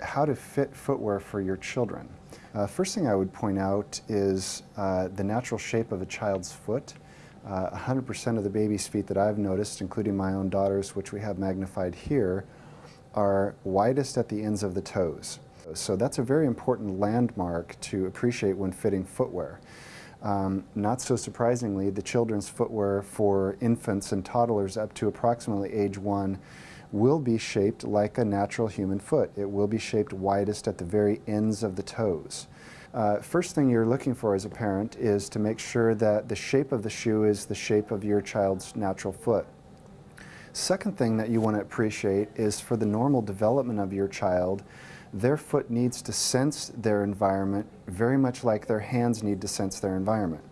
How to fit footwear for your children. Uh, first thing I would point out is uh, the natural shape of a child's foot. 100% uh, of the baby's feet that I've noticed, including my own daughter's, which we have magnified here, are widest at the ends of the toes. So that's a very important landmark to appreciate when fitting footwear. Um, not so surprisingly, the children's footwear for infants and toddlers up to approximately age one will be shaped like a natural human foot. It will be shaped widest at the very ends of the toes. Uh, first thing you're looking for as a parent is to make sure that the shape of the shoe is the shape of your child's natural foot. Second thing that you want to appreciate is for the normal development of your child, their foot needs to sense their environment very much like their hands need to sense their environment,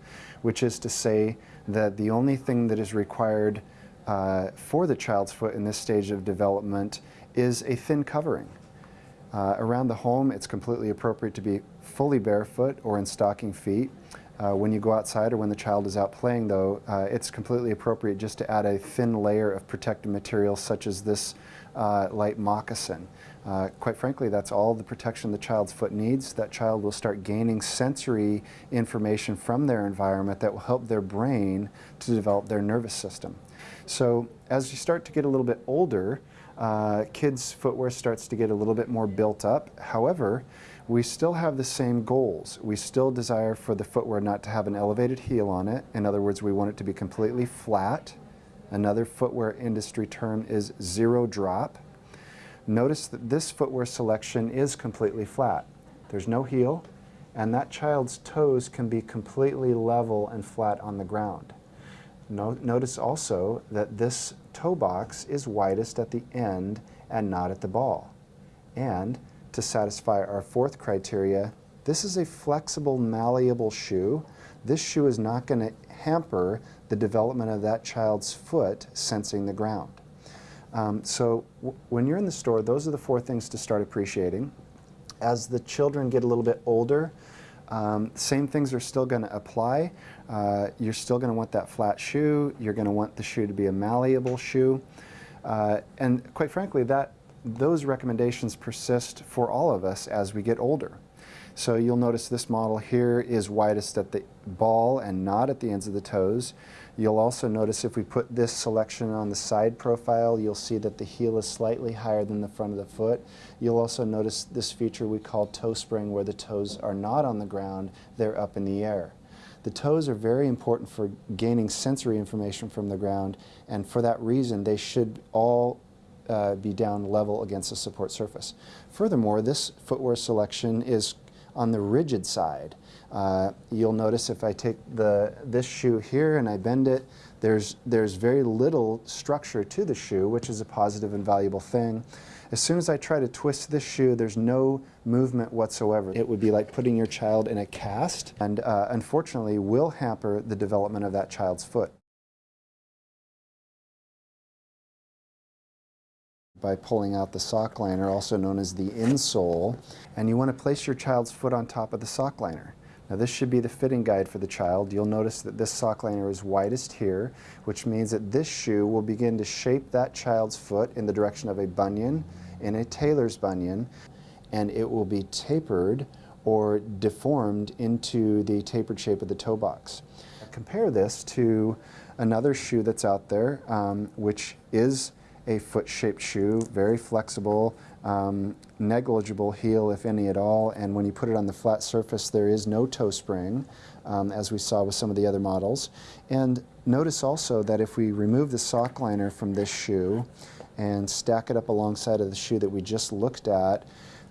which is to say that the only thing that is required uh, for the child's foot in this stage of development is a thin covering. Uh, around the home, it's completely appropriate to be fully barefoot or in stocking feet. Uh, when you go outside or when the child is out playing, though, uh, it's completely appropriate just to add a thin layer of protective material such as this uh, light moccasin. Uh, quite frankly, that's all the protection the child's foot needs. That child will start gaining sensory information from their environment that will help their brain to develop their nervous system. So as you start to get a little bit older, uh, kids' footwear starts to get a little bit more built up. However, we still have the same goals. We still desire for the footwear not to have an elevated heel on it. In other words, we want it to be completely flat. Another footwear industry term is zero drop. Notice that this footwear selection is completely flat. There's no heel, and that child's toes can be completely level and flat on the ground. No, notice also that this toe box is widest at the end and not at the ball. And to satisfy our fourth criteria, this is a flexible, malleable shoe. This shoe is not going to hamper the development of that child's foot sensing the ground. Um, so when you're in the store, those are the four things to start appreciating. As the children get a little bit older, um, same things are still going to apply. Uh, you're still going to want that flat shoe. You're going to want the shoe to be a malleable shoe. Uh, and quite frankly, that those recommendations persist for all of us as we get older. So you'll notice this model here is widest at the ball and not at the ends of the toes. You'll also notice if we put this selection on the side profile, you'll see that the heel is slightly higher than the front of the foot. You'll also notice this feature we call toe spring where the toes are not on the ground, they're up in the air. The toes are very important for gaining sensory information from the ground and for that reason they should all uh, be down level against the support surface. Furthermore, this footwear selection is on the rigid side. Uh, you'll notice if I take the, this shoe here and I bend it, there's, there's very little structure to the shoe, which is a positive and valuable thing. As soon as I try to twist this shoe, there's no movement whatsoever. It would be like putting your child in a cast and uh, unfortunately will hamper the development of that child's foot. By pulling out the sock liner, also known as the insole, and you want to place your child's foot on top of the sock liner. Now this should be the fitting guide for the child. You'll notice that this sock liner is widest here, which means that this shoe will begin to shape that child's foot in the direction of a bunion, in a tailor's bunion, and it will be tapered or deformed into the tapered shape of the toe box. Compare this to another shoe that's out there, um, which is a foot-shaped shoe, very flexible, um, negligible heel, if any at all, and when you put it on the flat surface, there is no toe spring, um, as we saw with some of the other models. And notice also that if we remove the sock liner from this shoe and stack it up alongside of the shoe that we just looked at,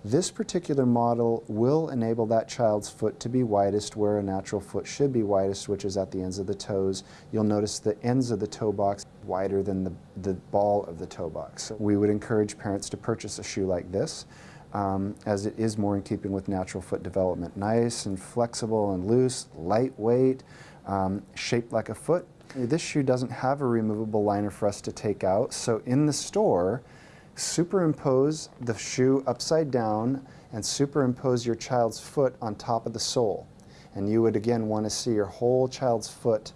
this particular model will enable that child's foot to be widest where a natural foot should be widest, which is at the ends of the toes. You'll notice the ends of the toe box wider than the, the ball of the toe box. We would encourage parents to purchase a shoe like this um, as it is more in keeping with natural foot development. Nice and flexible and loose, lightweight, um, shaped like a foot. This shoe doesn't have a removable liner for us to take out, so in the store, superimpose the shoe upside down and superimpose your child's foot on top of the sole. And you would again want to see your whole child's foot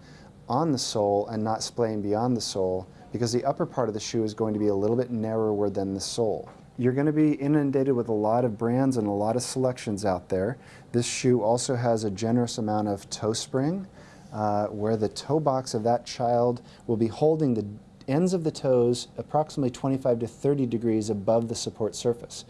on the sole and not splaying beyond the sole because the upper part of the shoe is going to be a little bit narrower than the sole. You're going to be inundated with a lot of brands and a lot of selections out there. This shoe also has a generous amount of toe spring uh, where the toe box of that child will be holding the ends of the toes approximately 25 to 30 degrees above the support surface.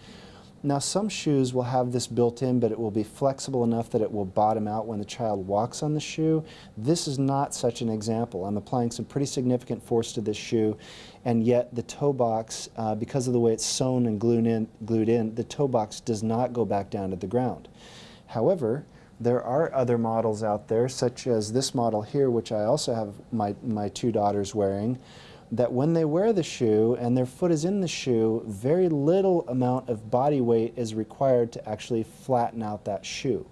Now some shoes will have this built in but it will be flexible enough that it will bottom out when the child walks on the shoe. This is not such an example. I'm applying some pretty significant force to this shoe and yet the toe box, uh, because of the way it's sewn and glued in, glued in, the toe box does not go back down to the ground. However, there are other models out there, such as this model here, which I also have my, my two daughters wearing, that when they wear the shoe and their foot is in the shoe, very little amount of body weight is required to actually flatten out that shoe.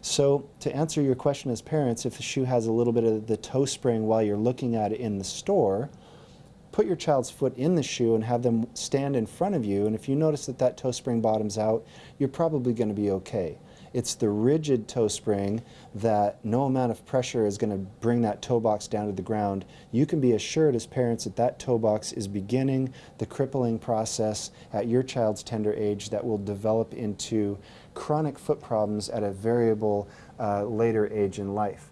So to answer your question as parents, if the shoe has a little bit of the toe spring while you're looking at it in the store, put your child's foot in the shoe and have them stand in front of you and if you notice that that toe spring bottoms out, you're probably going to be okay. It's the rigid toe spring that no amount of pressure is going to bring that toe box down to the ground. You can be assured as parents that that toe box is beginning the crippling process at your child's tender age that will develop into chronic foot problems at a variable uh, later age in life.